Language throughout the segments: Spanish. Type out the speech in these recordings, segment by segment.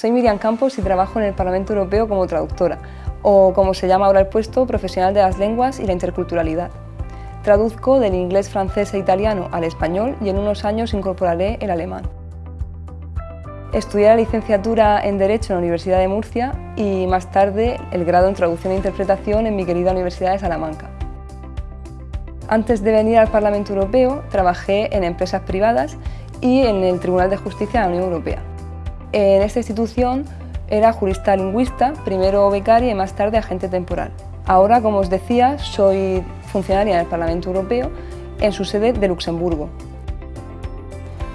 Soy Miriam Campos y trabajo en el Parlamento Europeo como traductora, o como se llama ahora el puesto, profesional de las lenguas y la interculturalidad. Traduzco del inglés, francés e italiano al español y en unos años incorporaré el alemán. Estudié la licenciatura en Derecho en la Universidad de Murcia y más tarde el grado en Traducción e Interpretación en mi querida Universidad de Salamanca. Antes de venir al Parlamento Europeo trabajé en empresas privadas y en el Tribunal de Justicia de la Unión Europea. En esta institución era jurista lingüista, primero becaria y más tarde agente temporal. Ahora, como os decía, soy funcionaria en el Parlamento Europeo en su sede de Luxemburgo.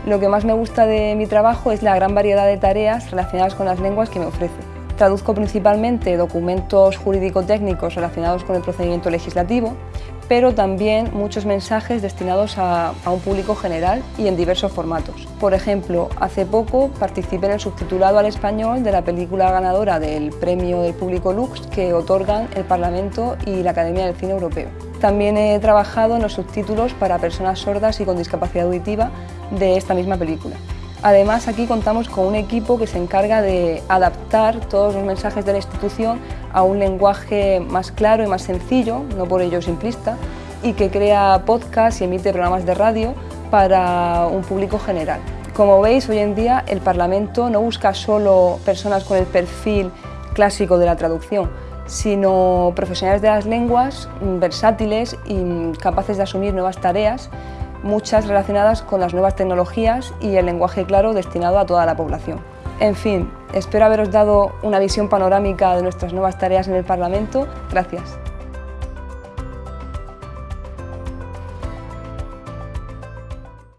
Lo que más me gusta de mi trabajo es la gran variedad de tareas relacionadas con las lenguas que me ofrece. Traduzco principalmente documentos jurídico-técnicos relacionados con el procedimiento legislativo, pero también muchos mensajes destinados a, un público general y en diversos formatos. Por ejemplo, hace poco participé en el subtitulado al español de la película ganadora del Premio del Público Lux que otorgan el Parlamento y la Academia del Cine Europeo. También he trabajado en los subtítulos para personas sordas y con discapacidad auditiva de esta misma película. Además, aquí contamos con un equipo que se encarga de adaptar todos los mensajes de la institución a un lenguaje más claro y más sencillo, no por ello simplista, y que crea podcasts y emite programas de radio para un público general. Como veis, hoy en día el Parlamento no busca solo personas con el perfil clásico de la traducción, sino profesionales de las lenguas versátiles y capaces de asumir nuevas tareas muchas relacionadas con las nuevas tecnologías y el lenguaje claro destinado a toda la población. En fin, espero haberos dado una visión panorámica de nuestras nuevas tareas en el Parlamento. Gracias.